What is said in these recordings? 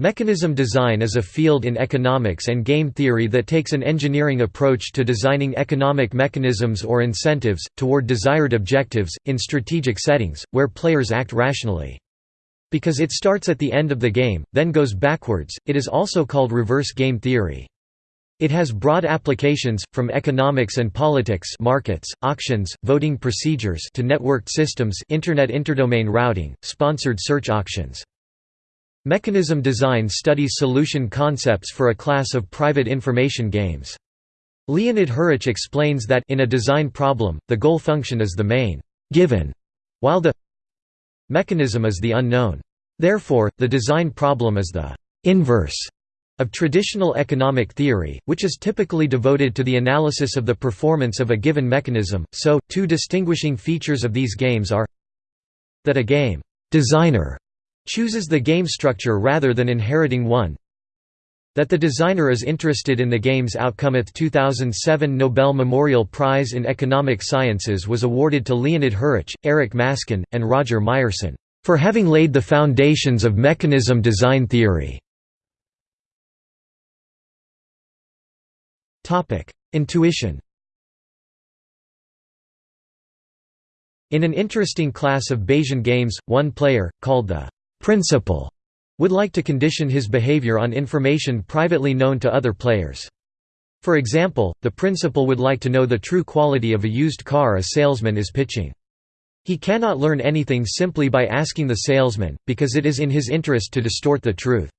Mechanism design is a field in economics and game theory that takes an engineering approach to designing economic mechanisms or incentives, toward desired objectives, in strategic settings, where players act rationally. Because it starts at the end of the game, then goes backwards, it is also called reverse game theory. It has broad applications, from economics and politics markets, auctions, voting procedures to networked systems Internet interdomain routing, sponsored search auctions. Mechanism design studies solution concepts for a class of private information games. Leonid Hurwicz explains that in a design problem, the goal function is the main given, while the mechanism is the unknown. Therefore, the design problem is the inverse of traditional economic theory, which is typically devoted to the analysis of the performance of a given mechanism. So, two distinguishing features of these games are that a game designer chooses the game structure rather than inheriting one that the designer is interested in the game's outcome. Its 2007 Nobel Memorial Prize in Economic Sciences was awarded to Leonid Hurwicz, Eric Maskin, and Roger Myerson, for having laid the foundations of mechanism design theory. Intuition In an interesting class of Bayesian games, one player, called the principal would like to condition his behavior on information privately known to other players. For example, the principal would like to know the true quality of a used car a salesman is pitching. He cannot learn anything simply by asking the salesman, because it is in his interest to distort the truth.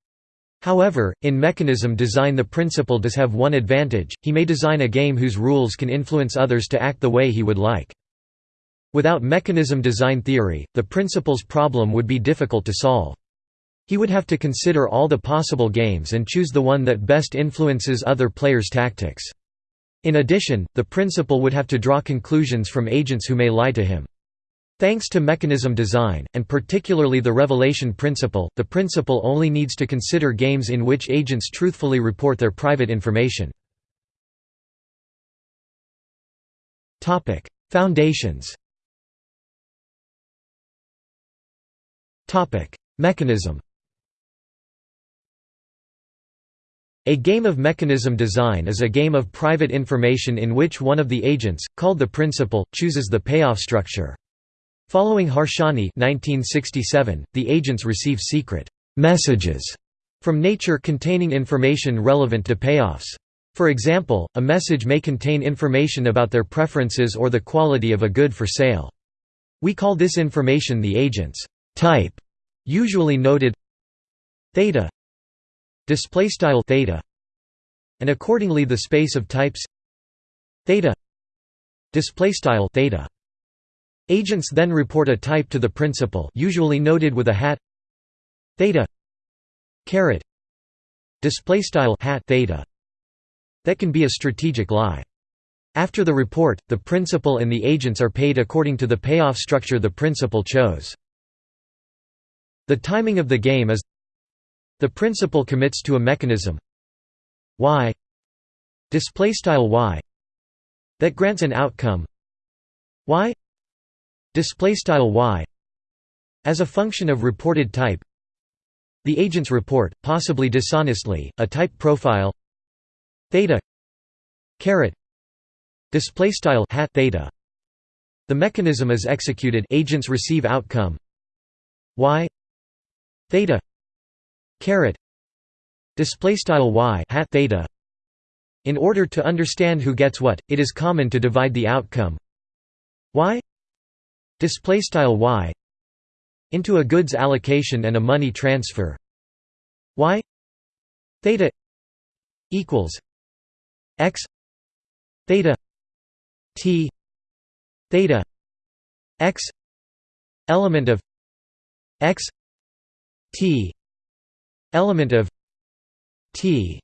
However, in mechanism design the principal does have one advantage, he may design a game whose rules can influence others to act the way he would like. Without mechanism design theory, the principal's problem would be difficult to solve. He would have to consider all the possible games and choose the one that best influences other players' tactics. In addition, the principal would have to draw conclusions from agents who may lie to him. Thanks to mechanism design, and particularly the revelation principle, the principal only needs to consider games in which agents truthfully report their private information. Foundations Mechanism A game of mechanism design is a game of private information in which one of the agents, called the principal, chooses the payoff structure. Following Harsanyi 1967, the agents receive secret «messages» from nature containing information relevant to payoffs. For example, a message may contain information about their preferences or the quality of a good for sale. We call this information the agent's type usually noted theta display style theta and accordingly the space of types theta display style theta. Agents then report a type to the principal usually noted with a hat theta caret display style hat theta that can be a strategic lie. After the report the principal and the agents are paid according to the payoff structure the principal chose the timing of the game is the principal commits to a mechanism y display style y that grants an outcome y display style y as a function of reported type. The agents report possibly dishonestly a type profile theta caret display style hat theta. The mechanism is executed agents receive outcome y theta caret display style y hat theta in order to understand who gets what it is common to divide the outcome. Y display style y into a goods allocation and a money transfer. Y theta equals x theta t theta x element of x T element of T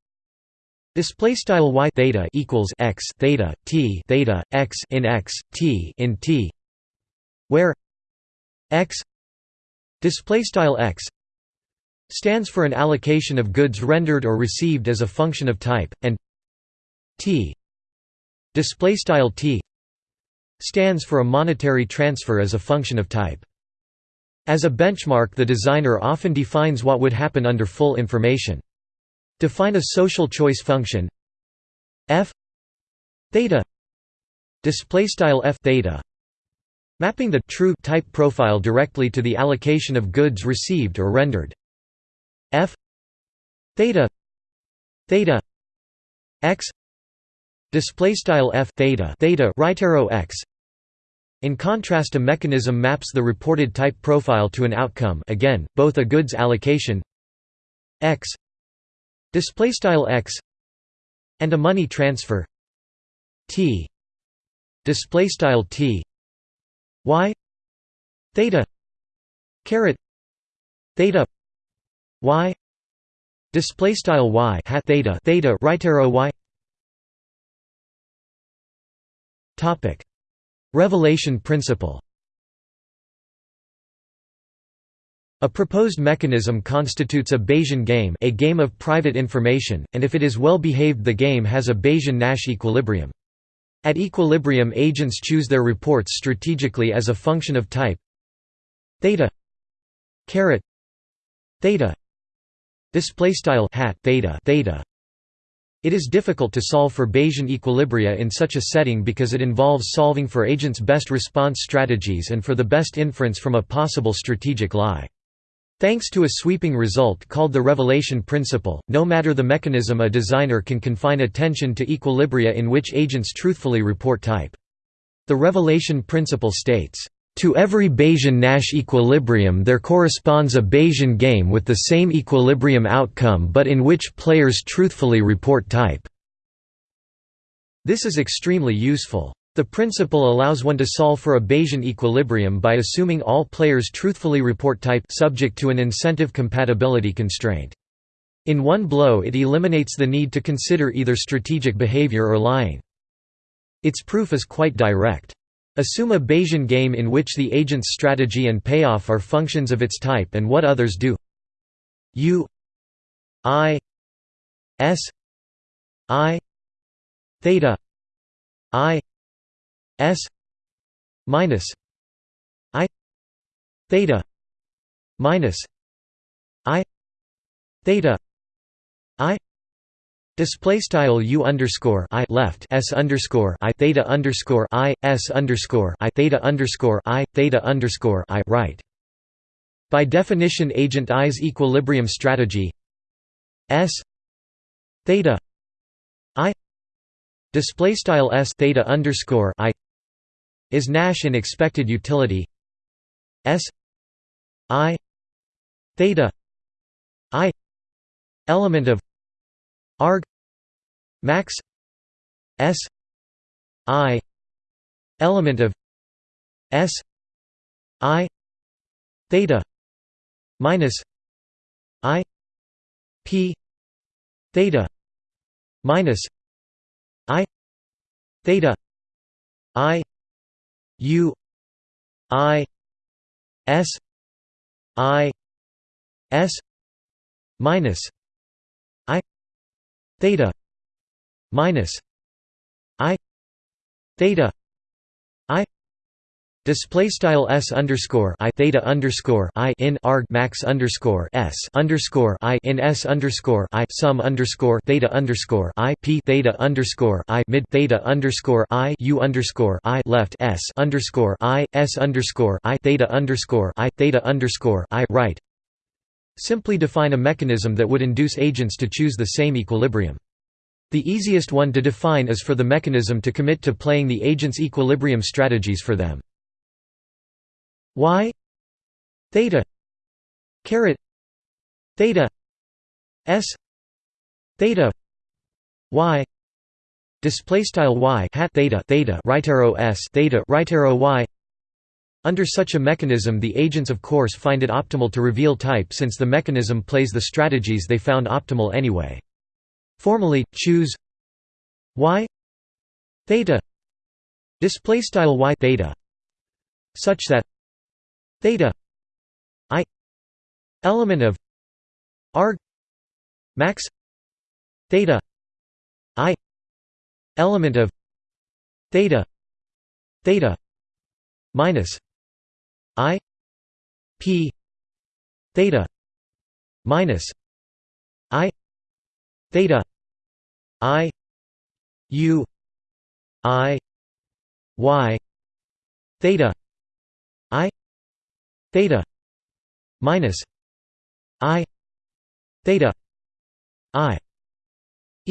display style y theta equals x theta t theta x in x t in t where x display style x stands for an allocation of goods rendered or received as a function of type and t display style t stands for a monetary transfer as a function of type As a benchmark the designer often defines what would happen under full information. Define a social choice function. F. Theta. Display style f. Theta. Mapping the true type profile directly to the allocation of goods received or rendered. F. Theta. Theta. X. Display style f. Theta. Theta. Right arrow x in contrast a mechanism maps the reported type profile to an outcome again both a goods allocation x x and a money transfer t display style t y theta caret theta y display style y hat theta theta right arrow y. Topic revelation principle. A proposed mechanism constitutes a Bayesian game a game of private information, and if it is well behaved the game has a Bayesian-Nash equilibrium. At equilibrium agents choose their reports strategically as a function of type. Theta. Caret. Theta. Display style. Hat. Theta. Theta it is difficult to solve for Bayesian equilibria in such a setting because it involves solving for agents' best response strategies and for the best inference from a possible strategic lie. Thanks to a sweeping result called the revelation principle, no matter the mechanism a designer can confine attention to equilibria in which agents truthfully report type. The revelation principle states, "...to every Bayesian-Nash equilibrium there corresponds a Bayesian game with the same equilibrium outcome but in which players truthfully report type." This is extremely useful. The principle allows one to solve for a Bayesian equilibrium by assuming all players truthfully report type subject to an incentive compatibility constraint. In one blow it eliminates the need to consider either strategic behavior or lying. Its proof is quite direct. Assume a Bayesian game in which the agent's strategy and payoff are functions of its type and what others do. U i s i theta i S minus I theta minus I theta I Display style u underscore i left s underscore i theta underscore i s underscore i theta underscore i theta underscore i right. By definition, agent i's equilibrium strategy s theta i display style s theta underscore i is Nash in expected utility S I theta I element of arg max S I element of S I theta minus I P theta minus I theta I U I S I S minus I theta minus I theta I Display style s underscore i theta underscore i in arg max underscore s underscore i in s underscore i sum underscore theta underscore i p theta underscore i mid theta underscore i u underscore i left s underscore i s underscore i theta underscore i theta underscore i right. Simply define a mechanism that would induce agents to choose the same equilibrium. The easiest one to define is for the mechanism to commit to playing the agent's equilibrium strategies for them. Y theta caret theta s theta y display style y hat theta theta right arrow s theta right arrow y. Under such a mechanism the agents of course find it optimal to reveal type since the mechanism plays the strategies they found optimal anyway formally choose y theta display style y theta such that theta i element of arg max theta i element of theta theta minus i p theta minus i theta i u i y theta i theta minus i theta i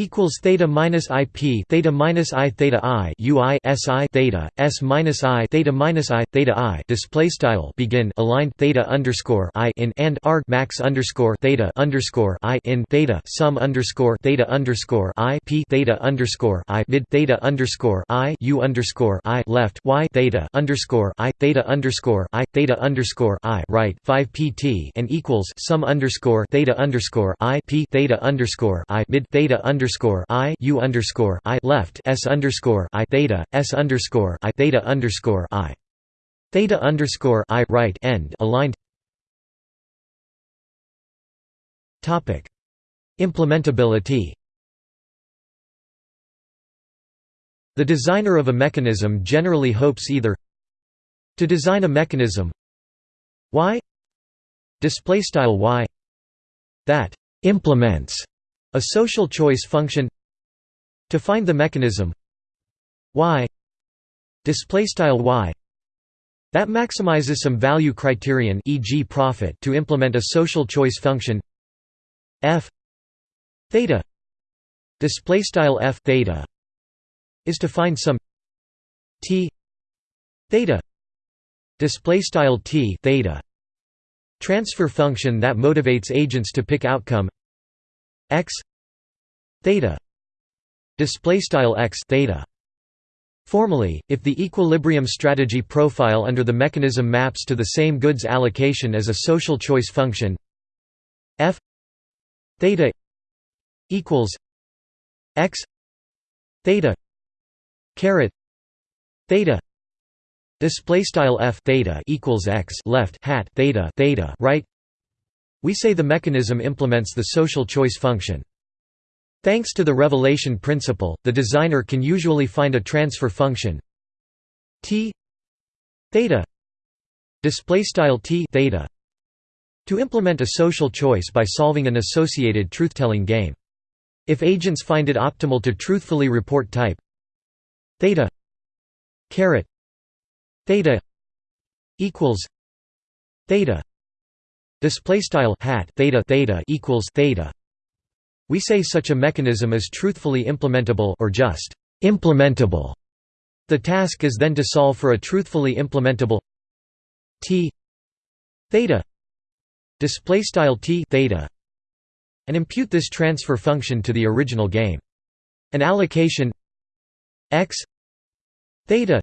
equals theta minus ip theta minus i theta i ui si theta s minus i theta minus i theta i display style begin aligned theta underscore i in and arg max underscore theta underscore i in theta sum underscore theta underscore i p theta underscore i mid theta underscore i u underscore i left y theta underscore i theta underscore i theta underscore i right five pt and equals sum underscore theta underscore i p theta underscore i mid theta underscore underscore I U underscore I left S underscore I theta S underscore I theta underscore I. Theta underscore I right end aligned. Topic. Implementability. The designer of a mechanism generally hopes either to design a mechanism y display style y that implements a social choice function to find the mechanism y y that maximizes some value criterion e.g. profit to implement a social choice function f theta display style f theta is to find some t theta display style t theta transfer function that motivates agents to pick outcome x theta display style x theta. Formally, if the equilibrium strategy profile under the mechanism maps to the same goods allocation as a social choice function f theta equals x theta caret theta display style f theta equals x left hat theta theta right we say the mechanism implements the social choice function. Thanks to the revelation principle, the designer can usually find a transfer function t theta display style t theta to implement a social choice by solving an associated truth-telling game. If agents find it optimal to truthfully report type theta caret theta equals theta display style hat theta theta equals theta. We say such a mechanism is truthfully implementable or just implementable. The task is then to solve for a truthfully implementable t theta. Display style t theta. And impute this transfer function to the original game. An allocation x theta.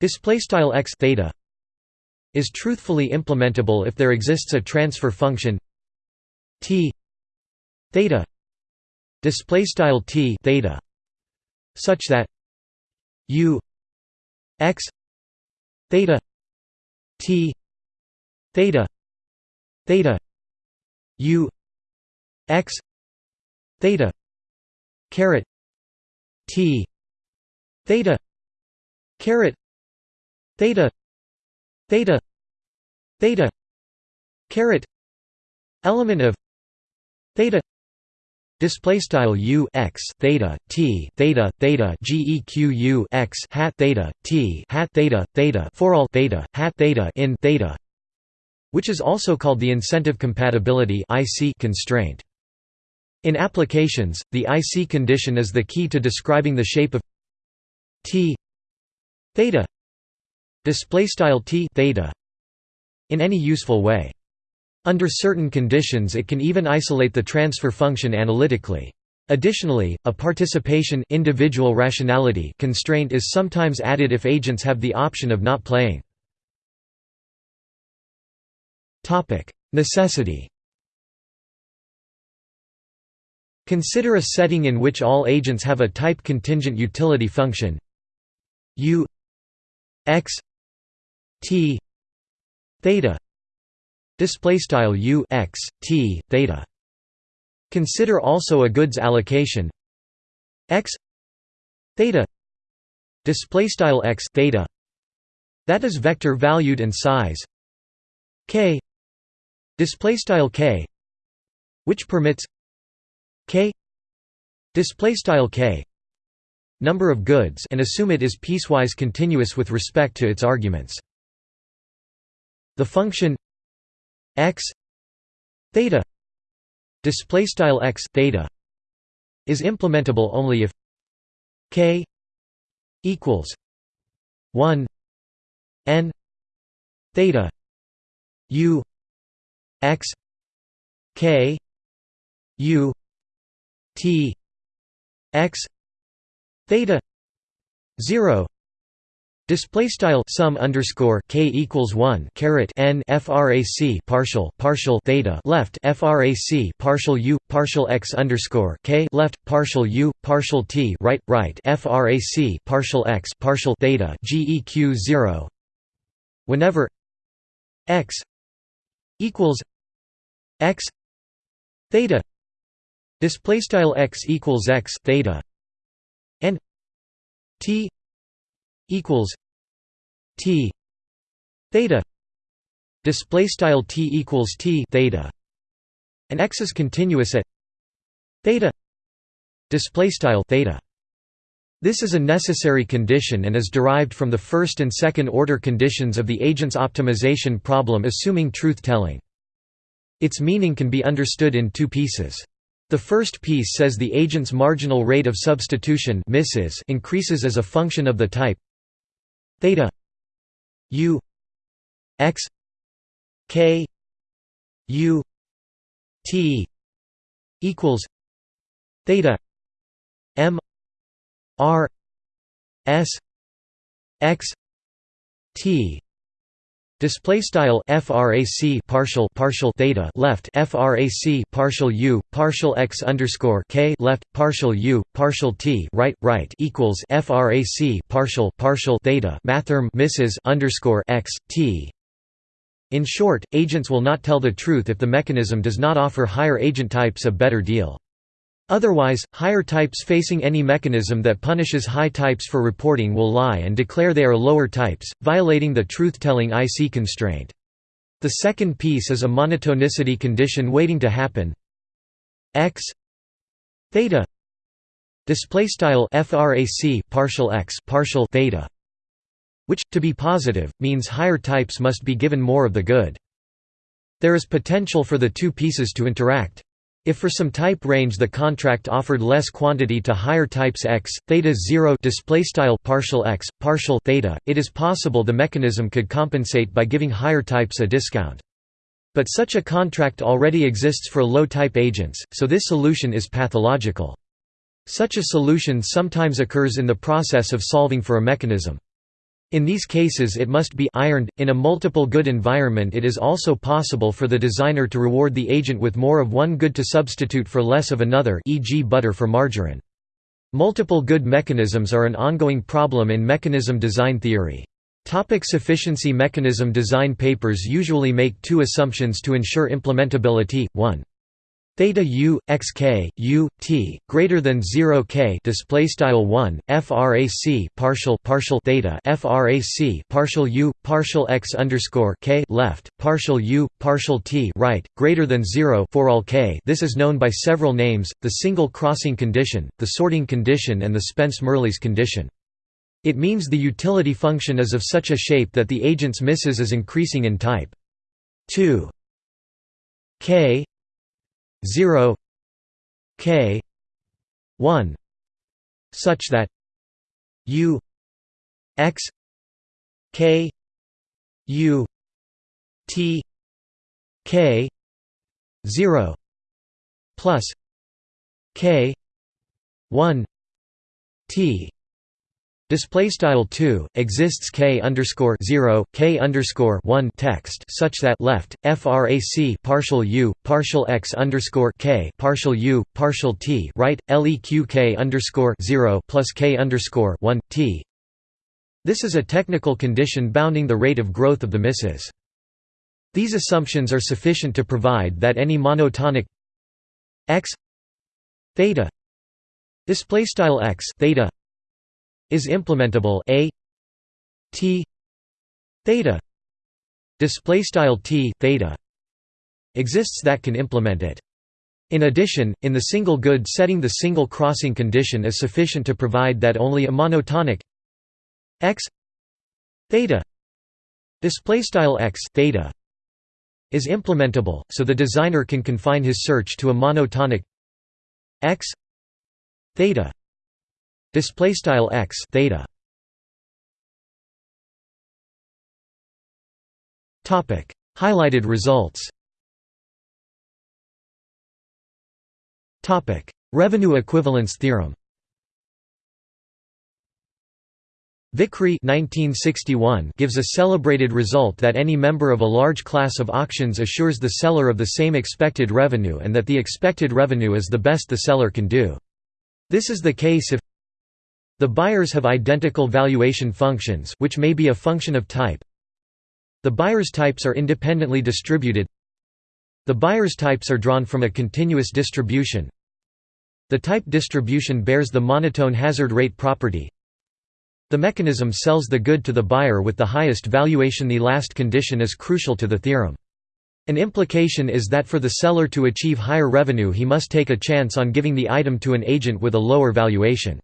Display style x theta is truthfully implementable if there exists a transfer function t theta display style t theta such that u x theta t theta theta u x theta caret t theta caret theta theta. Theta. Caret. Element of. Theta. Display style u x theta t theta theta geq x hat theta t hat theta theta for all theta hat theta in theta which is also called the incentive compatibility IC constraint. In applications the IC condition is the key to describing the shape of t theta display style t theta in any useful way. Under certain conditions it can even isolate the transfer function analytically. Additionally, a participation individual rationality constraint is sometimes added if agents have the option of not playing. Necessity Consider a setting in which all agents have a type contingent utility function u x t theta display style u x t theta. Consider also a goods allocation x theta display style x theta. That is vector valued and size k display style k which permits k display style k number of goods and assume it is piecewise continuous with respect to its arguments the function x theta display style x theta is implementable only if k equals 1 n theta u x k u t x theta 0 Display style sum underscore k equals one caret n frac partial partial theta left frac partial u partial x underscore k left partial u partial t right right frac partial x partial theta geq zero. Whenever x equals x theta display style x equals x theta and t equals T theta display style T equals T theta and X is continuous at theta display style theta this is a necessary condition and is derived from the first and second order conditions of the agent's optimization problem assuming truth-telling. Its meaning can be understood in two pieces. The first piece says the agent's marginal rate of substitution misses increases as a function of the type theta u x k u t equals theta m r s x t Display style frac partial partial theta left frac partial u partial x underscore k left partial u partial t right right equals frac partial partial theta mathrm misses underscore x t. In short, agents will not tell the truth if the mechanism does not offer higher agent types a better deal. Otherwise, higher types facing any mechanism that punishes high types for reporting will lie and declare they are lower types, violating the truth-telling IC constraint. The second piece is a monotonicity condition waiting to happen. X theta display style frac partial x partial theta which to be positive means higher types must be given more of the good. There is potential for the two pieces to interact if for some type range the contract offered less quantity to higher types x, theta 0 display style partial x, partial theta, it is possible the mechanism could compensate by giving higher types a discount. But such a contract already exists for low-type agents, so this solution is pathological. Such a solution sometimes occurs in the process of solving for a mechanism. In these cases it must be ironed. In a multiple good environment it is also possible for the designer to reward the agent with more of one good to substitute for less of another e.g. butter for margarine. Multiple good mechanisms are an ongoing problem in mechanism design theory. Topic sufficiency Mechanism design papers usually make two assumptions to ensure implementability, 1 theta u x k u t greater than 0 k display style 1 frac partial partial theta frac partial u partial x underscore k left partial u partial t right greater than 0 for all k. This is known by several names the single crossing condition the sorting condition and the Spence-Mirrlees condition. It means the utility function is of such a shape that the agent's misses is increasing in type. 2 k 0 k 1 such that u x k u t k 0 plus k 1 t Display style two exists k underscore zero k underscore one text such that left frac partial u partial x underscore k partial u partial t right leq k underscore zero plus k underscore one t. This is a technical condition bounding the rate of growth of the misses. These assumptions are sufficient to provide that any monotonic x theta display style x theta is implementable a t theta display style t theta exists that can implement it. In addition, in the single good setting the single crossing condition is sufficient to provide that only a monotonic x theta display style x theta is implementable, so the designer can confine his search to a monotonic x theta display style x theta. Topic. Highlighted results. Topic. Revenue equivalence theorem. Vickrey 1961 gives a celebrated result that any member of a large class of auctions assures the seller of the same expected revenue and that the expected revenue is the best the seller can do. This is the case if the buyers have identical valuation functions which may be a function of type. The buyers' types are independently distributed. The buyers' types are drawn from a continuous distribution. The type distribution bears the monotone hazard rate property. The mechanism sells the good to the buyer with the highest valuation. The last condition is crucial to the theorem. An implication is that for the seller to achieve higher revenue he must take a chance on giving the item to an agent with a lower valuation.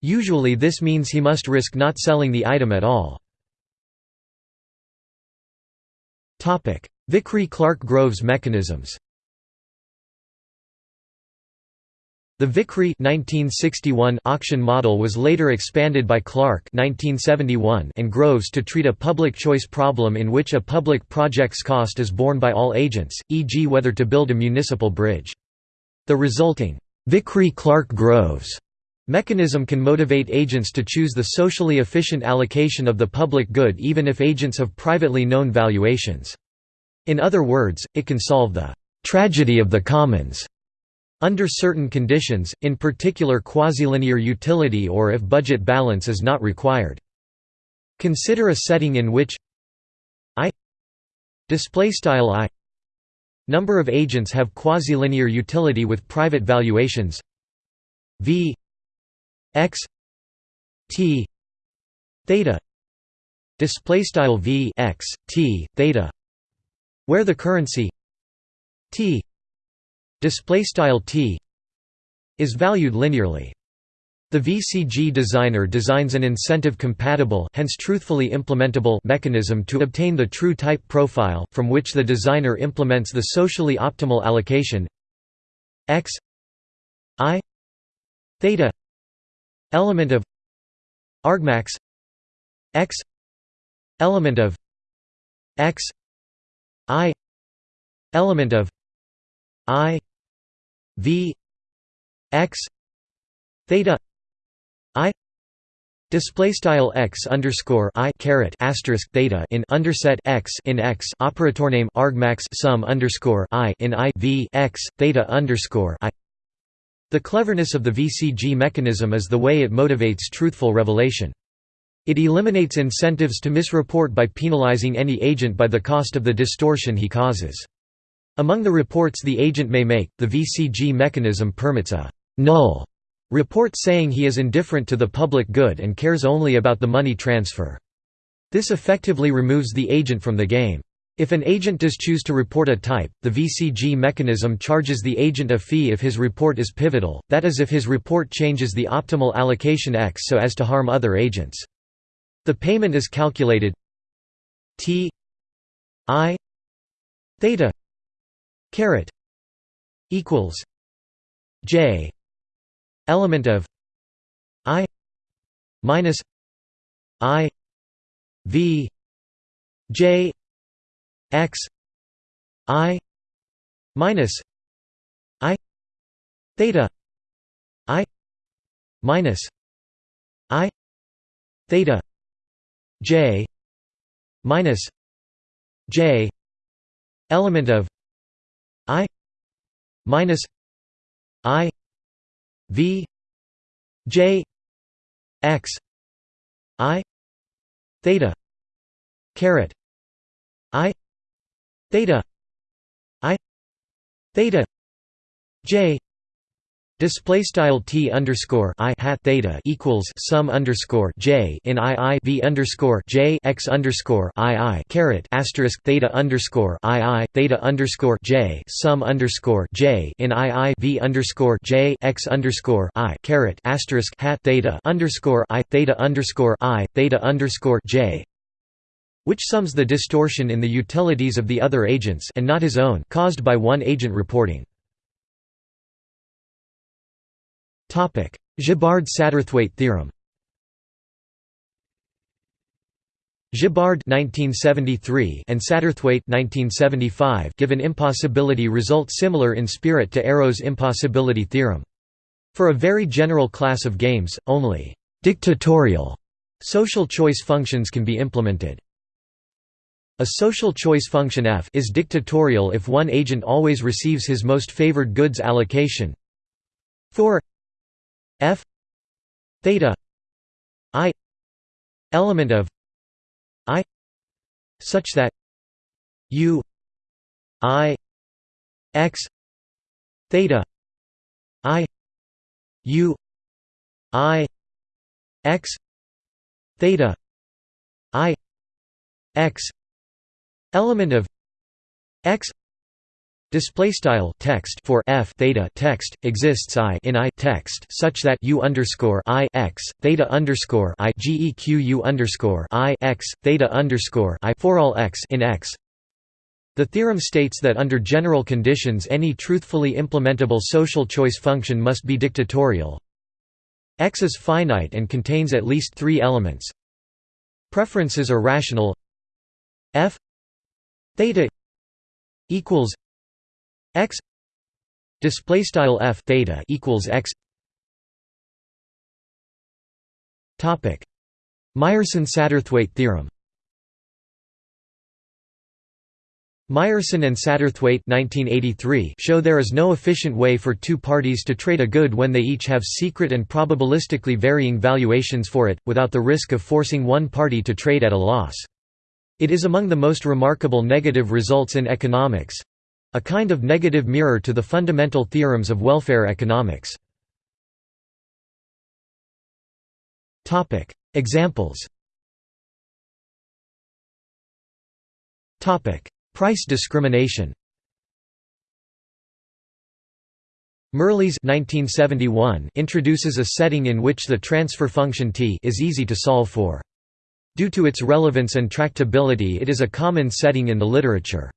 Usually this means he must risk not selling the item at all. Vickrey-Clarke-Groves mechanisms The Vickrey 1961 auction model was later expanded by Clarke 1971 and Groves to treat a public choice problem in which a public project's cost is borne by all agents, e.g. whether to build a municipal bridge. The resulting Vickrey-Clarke-Groves mechanism can motivate agents to choose the socially efficient allocation of the public good even if agents have privately known valuations. In other words, it can solve the tragedy of the commons under certain conditions, in particular quasi-linear utility or if budget balance is not required. Consider a setting in which i number of agents have quasi-linear utility with private valuations v x t theta displaystyle v x t theta where the currency t display style t is valued linearly. The VCG designer designs an incentive-compatible hence truthfully implementable mechanism to obtain the true type profile, from which the designer implements the socially optimal allocation x i theta element of argmax x element of x i element of i v x theta i Display style x underscore i caret asterisk theta in underset x in x operator name argmax sum underscore i in i v x theta underscore i. The cleverness of the VCG mechanism is the way it motivates truthful revelation. It eliminates incentives to misreport by penalizing any agent by the cost of the distortion he causes. Among the reports the agent may make, the VCG mechanism permits a «null» report saying he is indifferent to the public good and cares only about the money transfer. This effectively removes the agent from the game. If an agent does choose to report a type, the VCG mechanism charges the agent a fee if his report is pivotal, that is if his report changes the optimal allocation X so as to harm other agents. The payment is calculated T I theta caret equals j element of i minus i v j x i minus i theta i minus i theta j minus j element of I minus I V J X I theta caret theta I theta J Display style t underscore i hat theta equals sum underscore j in i i v underscore j x underscore i i caret asterisk theta underscore i i theta underscore j sum underscore j in i i v underscore j x underscore i caret asterisk hat theta underscore i theta underscore i theta underscore j which sums the distortion in the utilities of the other agents and not his own caused by one agent reporting. Gibbard–Satterthwaite theorem Gibbard (1973) and Satterthwaite (1975) give an impossibility result similar in spirit to Arrow's impossibility theorem. For a very general class of games, only dictatorial social choice functions can be implemented. A social choice function f is dictatorial if one agent always receives his most favored goods allocation. For f theta i element of i such that u i x theta i u i x theta i x element of x Display style text for f theta text exists i in i text such that u underscore i x theta underscore i geq u underscore i x theta underscore i for all x in x. The theorem states that under general conditions any truthfully implementable social choice function must be dictatorial. X is finite and contains at least three elements. Preferences are rational. F theta equals x display style f theta equals x. Topic. Myerson Satterthwaite theorem. Myerson and Satterthwaite 1983 show there is no efficient way for two parties to trade a good when they each have secret and probabilistically varying valuations for it, without the risk of forcing one party to trade at a loss. It is among the most remarkable negative results in economics, a kind of negative mirror to the fundamental theorems of welfare economics. Examples Price discrimination Mirrlees 1971 introduces a setting in which the transfer function t is easy to solve for. Due to its relevance and tractability it is a common setting in the literature.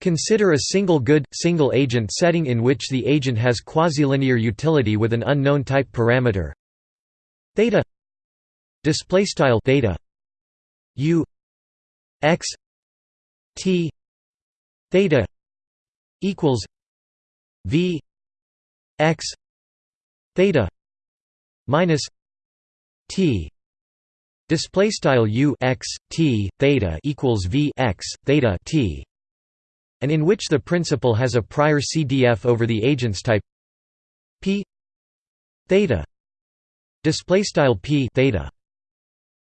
Consider a single good, single agent setting in which the agent has quasi-linear utility with an unknown type parameter theta display style theta u x t theta equals v x theta minus t display style u x t theta equals v x theta t and in which the principal has a prior CDF over the agent's type p theta. Display style p theta.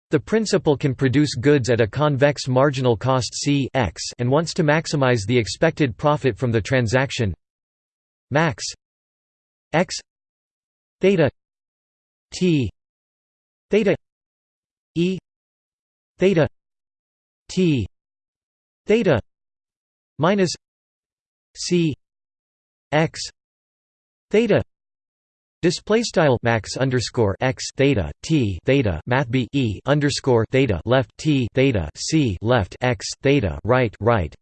The principal can produce goods at a convex marginal cost C x and wants to maximize the expected profit from the transaction. Max x theta t theta e theta t theta minus c x theta Display style max underscore x theta t theta math b e underscore theta left t theta c left x theta right right.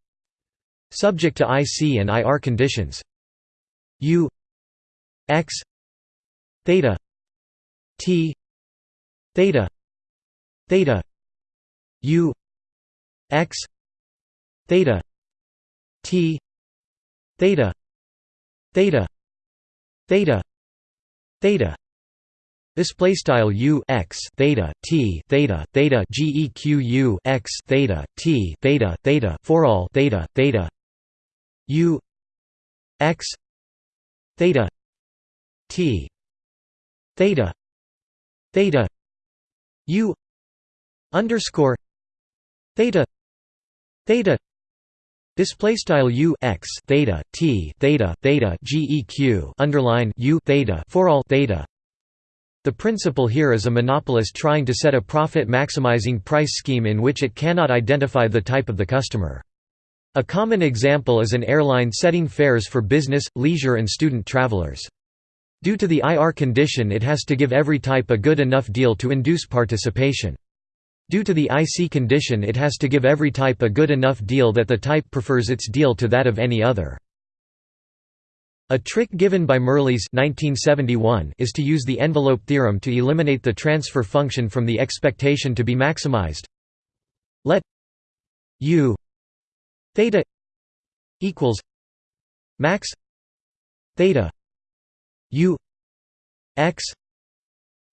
Subject to IC and IR conditions. U x theta t theta theta u x theta T theta theta theta theta Display style u x theta t theta theta geq u x theta t theta theta for all theta theta u x theta t theta theta u underscore theta theta Display style u x theta t theta theta geq underline u theta for all theta. The principle here is a monopolist trying to set a profit-maximizing price scheme in which it cannot identify the type of the customer. A common example is an airline setting fares for business, leisure and student travelers. Due to the IR condition it has to give every type a good enough deal to induce participation. Due to the IC condition it has to give every type a good enough deal that the type prefers its deal to that of any other. A trick given by Mirrlees 1971 is to use the envelope theorem to eliminate the transfer function from the expectation to be maximized. Let u theta equals max theta u x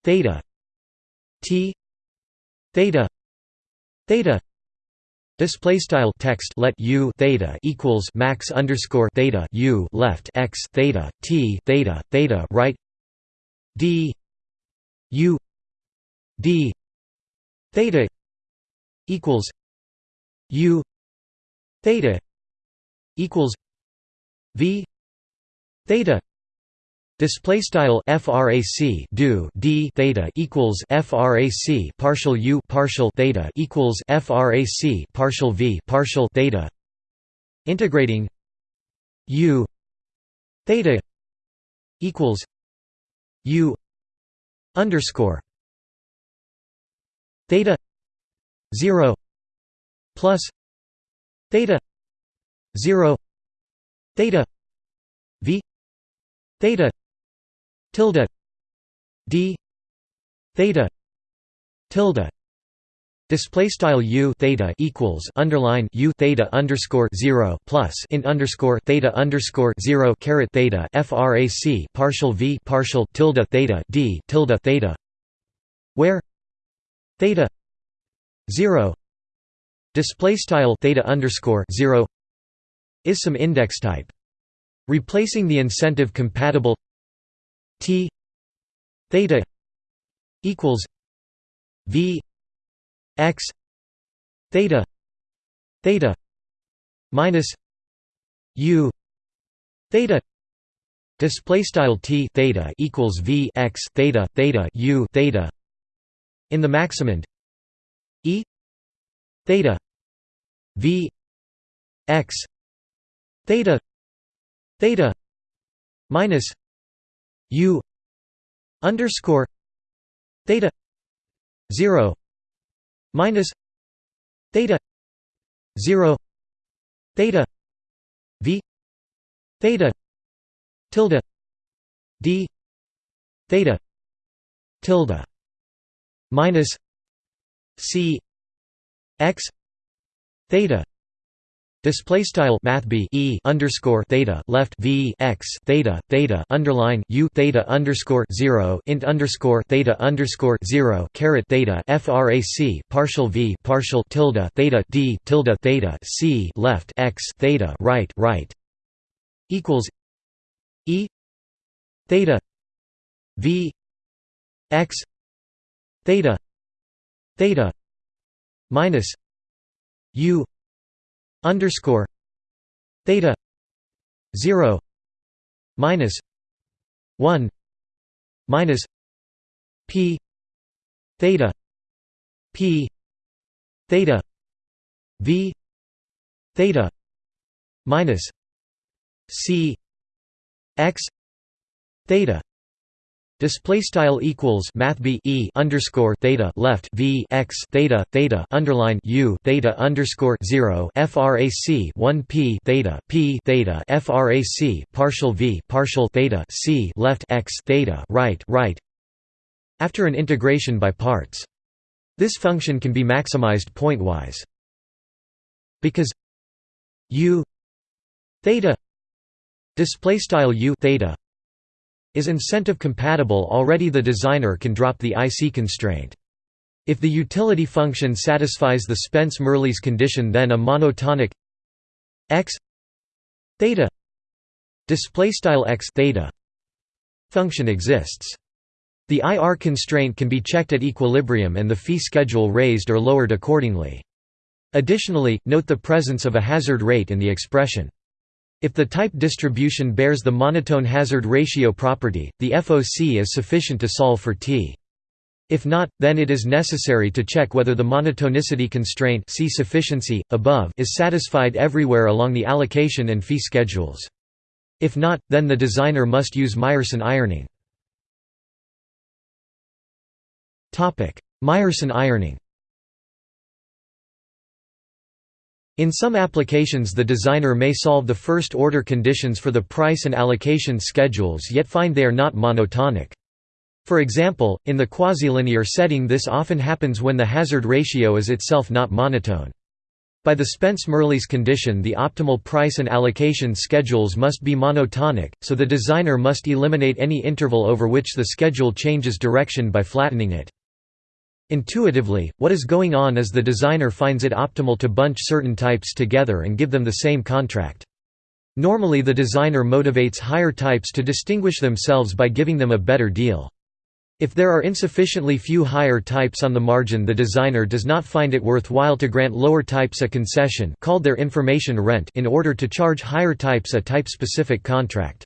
theta t theta. Theta. Display style text let u theta equals max underscore theta u left x theta t theta theta right. D. U. D. Theta equals u theta equals v theta Display style frac do d theta equals frac partial u partial theta equals frac partial v partial theta. Integrating u theta equals u underscore theta zero plus theta zero theta v theta tilde d theta tilde Display style u theta equals underline u theta underscore zero plus in underscore theta underscore zero caret theta frac partial v partial tilde theta d tilde theta, where theta zero display style theta underscore zero is some index type, replacing the incentive compatible T theta equals V x theta theta minus U theta display style T theta equals V x theta theta U theta in the maximand E theta V x theta theta minus U underscore theta zero minus theta zero theta V theta tilde D theta tilde minus C x theta Display style math b e underscore theta left v x theta theta underline u theta underscore zero int underscore theta underscore zero caret theta frac partial v partial tilde theta d tilde theta c left x theta right right equals e theta v x theta theta minus u underscore theta 0 minus 1 minus p theta p theta v theta minus c x theta Display style equals math b e underscore theta left v x theta theta underline u theta underscore zero frac one p theta p theta frac partial v partial theta c left x theta right right. After an integration by parts, this function can be maximized pointwise because u theta display style u theta is incentive compatible already the designer can drop the IC constraint. If the utility function satisfies the Spence-Mirrlees condition then a monotonic x theta display style x theta function exists. The IR constraint can be checked at equilibrium and the fee schedule raised or lowered accordingly. Additionally, note the presence of a hazard rate in the expression. If the type distribution bears the monotone hazard ratio property, the FOC is sufficient to solve for T. If not, then it is necessary to check whether the monotonicity constraint see sufficiency, above is satisfied everywhere along the allocation and fee schedules. If not, then the designer must use Myerson ironing. Myerson ironing In some applications the designer may solve the first-order conditions for the price and allocation schedules yet find they are not monotonic. For example, in the quasi-linear setting this often happens when the hazard ratio is itself not monotone. By the Spence-Mirrlees condition the optimal price and allocation schedules must be monotonic, so the designer must eliminate any interval over which the schedule changes direction by flattening it. Intuitively, what is going on is the designer finds it optimal to bunch certain types together and give them the same contract. Normally the designer motivates higher types to distinguish themselves by giving them a better deal. If there are insufficiently few higher types on the margin the designer does not find it worthwhile to grant lower types a concession called their information rent in order to charge higher types a type-specific contract.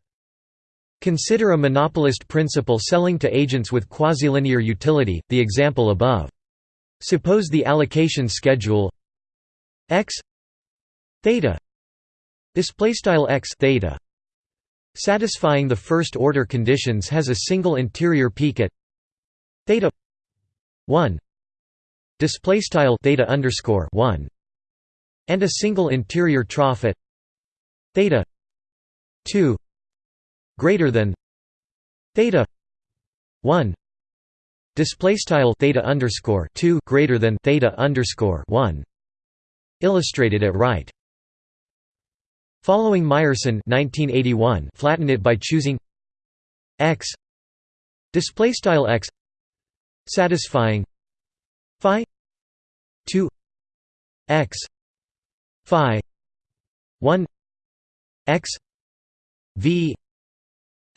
Consider a monopolist principal selling to agents with quasi-linear utility, the example above. Suppose the allocation schedule x theta display style x theta satisfying the first order conditions has a single interior peak at theta 1 display style theta underscore 1 and a single interior trough at theta 2 greater than theta 1 display style theta underscore 2 greater than theta underscore 1 illustrated at right. Following Myerson 1981 flatten it by choosing x. Display style x. Satisfying phi 2 x phi 1 x v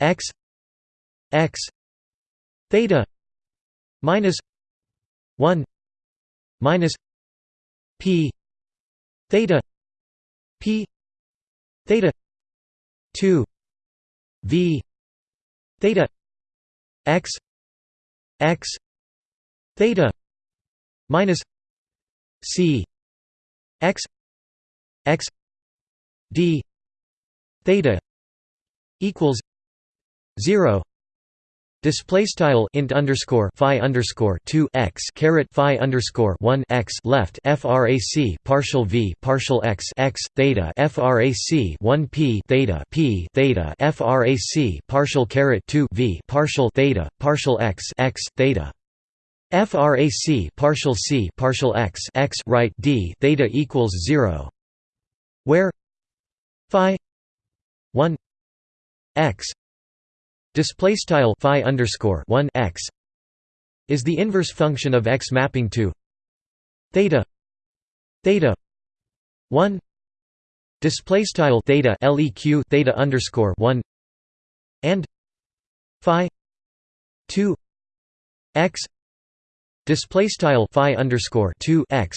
x x theta minus 1 minus p theta p theta 2 v theta x x theta minus c x x d theta equals 0 Display style int underscore phi underscore two x caret phi underscore one x left frac partial v partial x x theta frac one p theta p theta frac partial caret two v partial theta partial x x theta. Frac partial c partial x x right d theta equals zero, where phi one x display style phi underscore 1 x is the inverse function of x mapping to theta theta 1 display style theta leq theta underscore 1 and phi 2 x display style phi underscore 2 x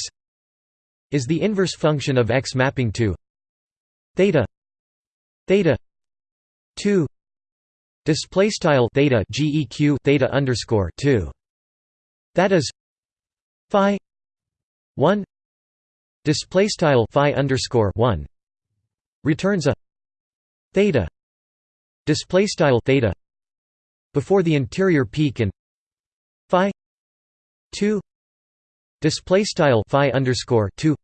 is the inverse function of x mapping to theta theta 2 display style theta geq theta underscore 2 that is phi 1 display style phi underscore 1 returns a theta display style theta before the interior peak and phi 2 display style phi underscore 2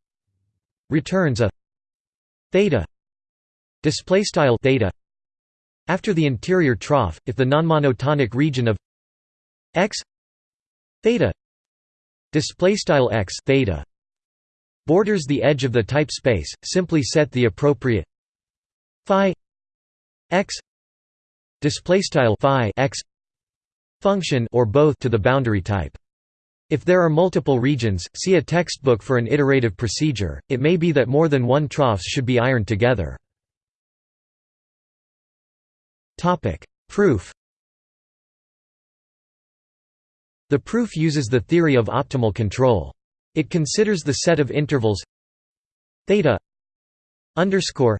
returns a theta display style theta after the interior trough, if the nonmonotonic region of x theta display style x theta borders the edge of the type space, simply set the appropriate phi x display style phi x function or both to the boundary type. If there are multiple regions, see a textbook for an iterative procedure. It may be that more than one troughs should be ironed together. Proof. The proof uses the theory of optimal control. It considers the set of intervals theta underscore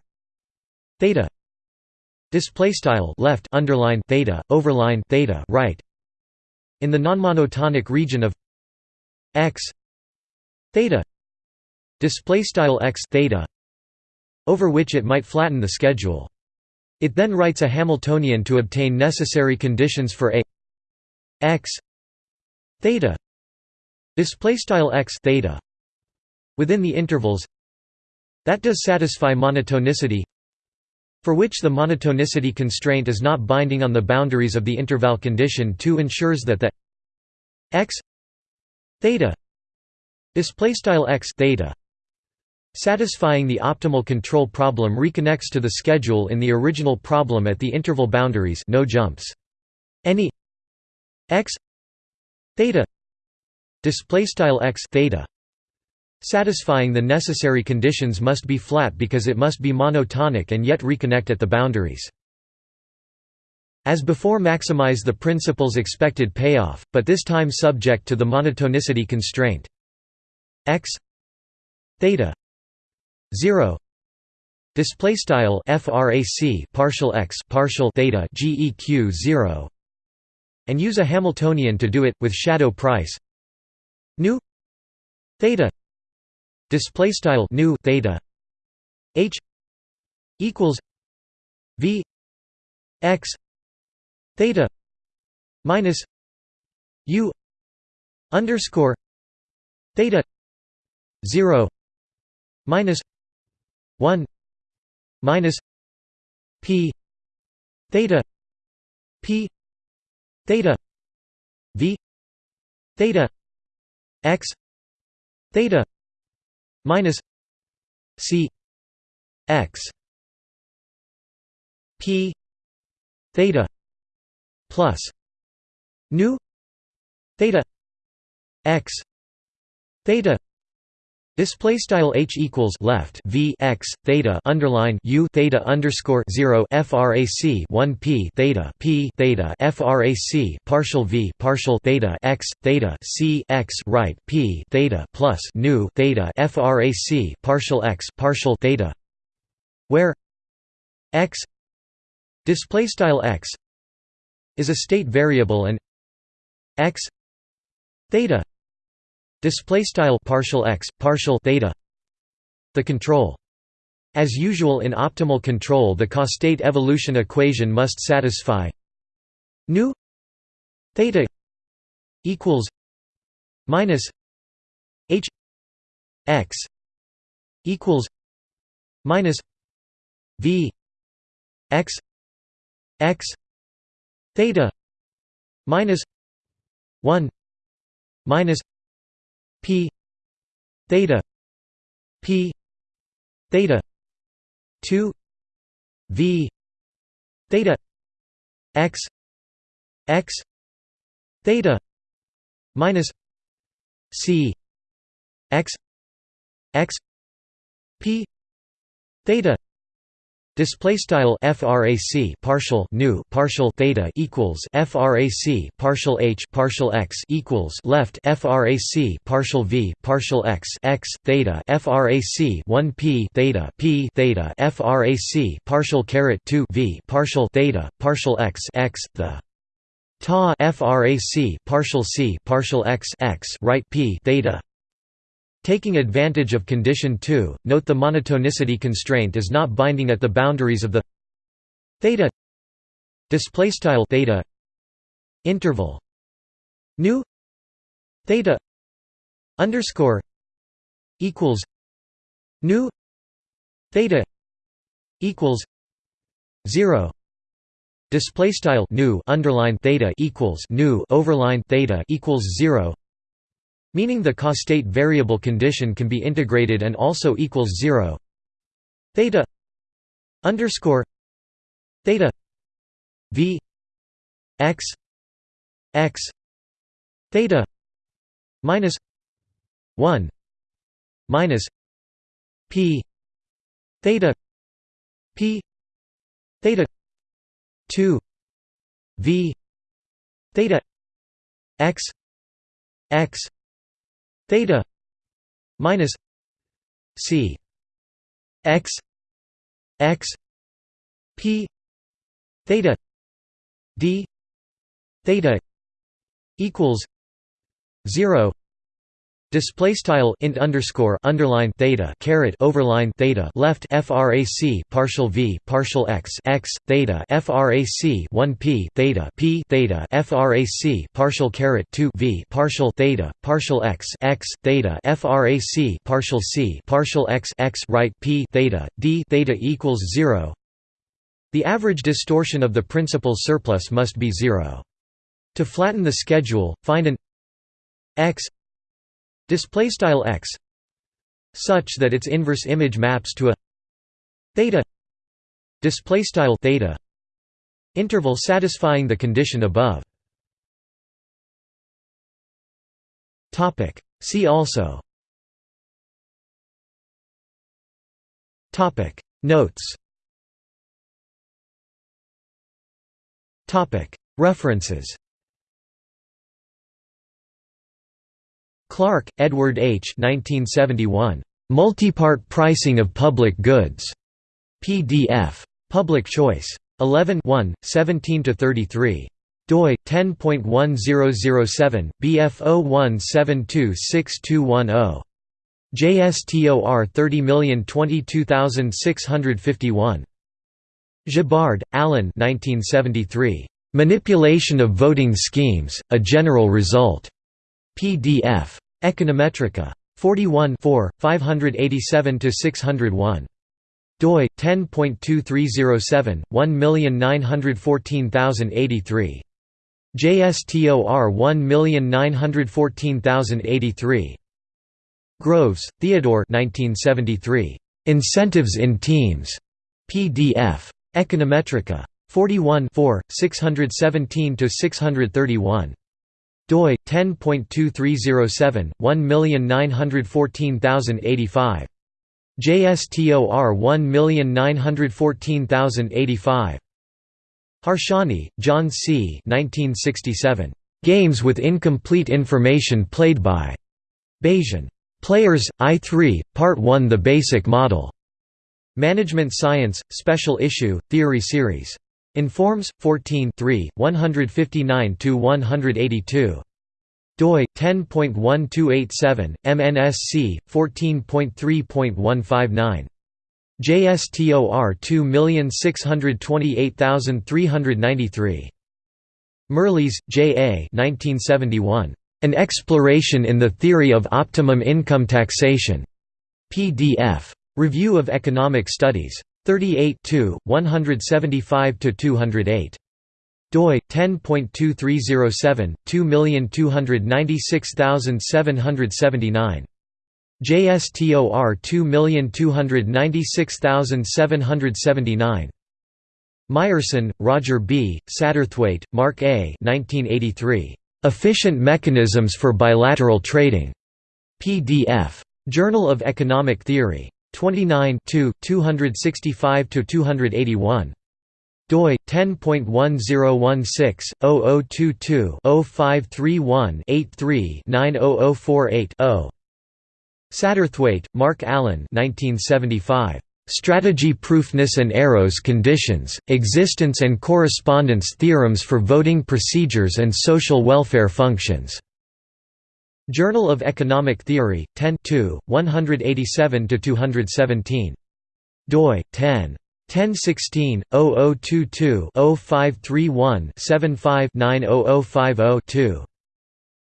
theta display style left underline theta overline theta right in the nonmonotonic region of x theta display style x theta over which it might flatten the schedule it then writes a hamiltonian to obtain necessary conditions for a x theta display style x theta within the intervals that does satisfy monotonicity for which the monotonicity constraint is not binding on the boundaries of the interval condition 2 ensures that the x theta display style x theta satisfying the optimal control problem reconnects to the schedule in the original problem at the interval boundaries no jumps. Any x theta display x theta satisfying the necessary conditions must be flat because it must be monotonic and yet reconnect at the boundaries. As before maximize the principal's expected payoff but this time subject to the monotonicity constraint. X theta 0 display style frac partial x partial theta geq 0 and use a hamiltonian to do it with shadow price. Nu. Theta. Display style nu theta. H. Equals v. X. Theta. Minus u. Underscore. Theta. 0 minus 1 minus p theta p theta v theta x theta minus c x p theta plus nu theta x theta Display style h equals left v x theta underline u theta underscore zero frac one p theta p theta frac partial v partial theta x theta c x right p theta plus nu theta frac partial x partial theta, where x display style x is a state variable and x theta display style partial x partial theta the control. As usual in optimal control the costate evolution equation must satisfy nu theta equals minus h x equals minus v x x theta minus 1 minus p theta p theta 2 v theta x x theta minus c x x p theta Display style frac partial nu partial theta equals frac partial h partial x equals left frac partial v partial x x theta frac 1 p theta p theta frac partial caret 2 v partial theta partial x x the ta frac partial c partial x x right p theta Taking advantage of condition 2, note the monotonicity constraint is not binding at the boundaries of the theta display style theta interval. Nu theta underscore equals nu theta equals 0 display style nu underline theta equals nu overline theta equals 0 meaning the costate variable condition can be integrated and also equals 0 theta underscore theta v x x theta minus 1 minus p theta p theta 2 v theta x x theta minus c x x p theta d theta equals 0 Display style int underscore underline theta caret overline theta left frac partial v partial x x theta frac 1 p theta p theta frac partial caret 2 v partial theta partial x x theta frac partial c partial x x right p theta d theta equals zero. The average distortion of the principal surplus must be zero. To flatten the schedule, find an x display style x such that its inverse image maps to a theta display style theta interval satisfying the condition above. Topic. See also. Topic. Notes. Topic. References Clarke, Edward H. 1971. Multipart Pricing of Public Goods. PDF. Public Choice. 11 17–33 doi 10.1007 BF01726210 JSTOR 30022651 Gibbard, Alan 1973 Manipulation of Voting Schemes A General Result PDF Econometrica. 41 587–601. doi 10.2307 1914083. JSTOR 1914083. Groves, Theodore 1973. Incentives in Teams. PDF. Econometrica. 41 617–631 doi 10.2307 1914085 JSTOR 1914085 Harsanyi, John C. 1967. Games with incomplete information played by Bayesian players. I3, Part 1 The Basic Model. Management Science, Special Issue, Theory Series. Informs 14 159–182 doi 10.1287 MNSC 14.3.159 JSTOR 2628393 Mirrlees, J. A. 1971. An Exploration in the Theory of Optimum Income Taxation. PDF. Review of Economic Studies. 38 175–208 doi 10.2307 2296779 JSTOR 2296779 Myerson, Roger B., Satterthwaite, Mark A. 1983. Efficient Mechanisms for Bilateral Trading. PDF. Journal of Economic Theory. 29 265–281 doi 10.1016-0022-0531-83-90048-0 Satterthwaite, Mark Allen 1975. Strategy Proofness and Arrows Conditions, Existence and Correspondence Theorems for Voting Procedures and Social Welfare Functions. Journal of Economic Theory, 10 187–217. doi, 10. 1016 0022 0531 75 90050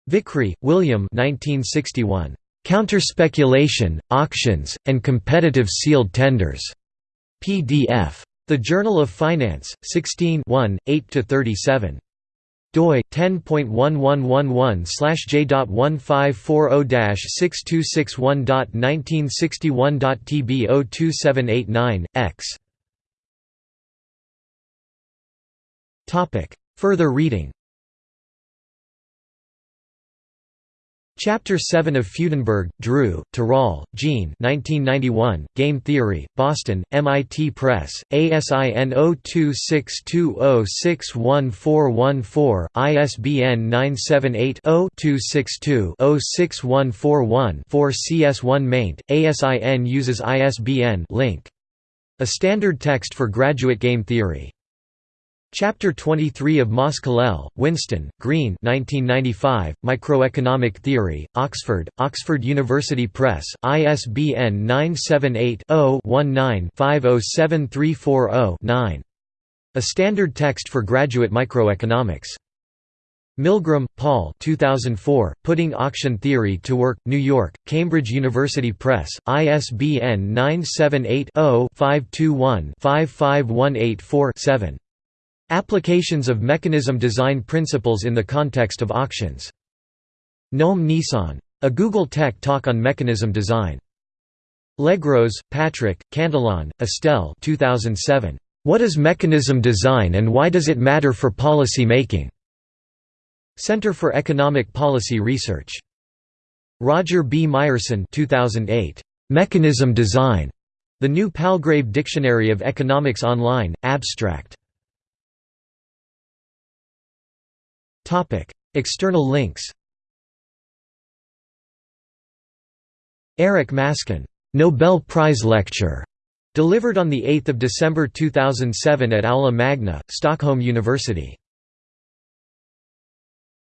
Vickrey, William 1961. Counter-Speculation, Auctions, and Competitive Sealed Tenders. PDF. The Journal of Finance, 16 8–37 doi 10.1111/j.1540-6261.1961.tb02789 x. Topic. Further reading Chapter 7 of Fudenberg, Drew, Tirole, Jean 1991, Game Theory, Boston, MIT Press, ASIN 0262061414, ISBN 978-0-262-06141-4 CS1 maint, ASIN uses ISBN link. A standard text for graduate game theory. Chapter 23 of Moss Whinston, Green 1995, Microeconomic Theory, Oxford, Oxford University Press, ISBN 978-0-19-507340-9. A standard text for graduate microeconomics. Milgrom, Paul 2004, Putting Auction Theory to Work, New York, Cambridge University Press, ISBN 978 0 521 55184 7. Applications of mechanism design principles in the context of auctions. Noam Nisan. A Google Tech Talk on Mechanism Design. Legros, Patrick, Cantillon, Estelle 2007. What is mechanism design and why does it matter for policy making? Center for Economic Policy Research. Roger B. Myerson 2008. Mechanism Design. The New Palgrave Dictionary of Economics Online, Abstract. Topic: External links. Eric Maskin, Nobel Prize Lecture, delivered on the 8th of December 2007 at Aula Magna, Stockholm University.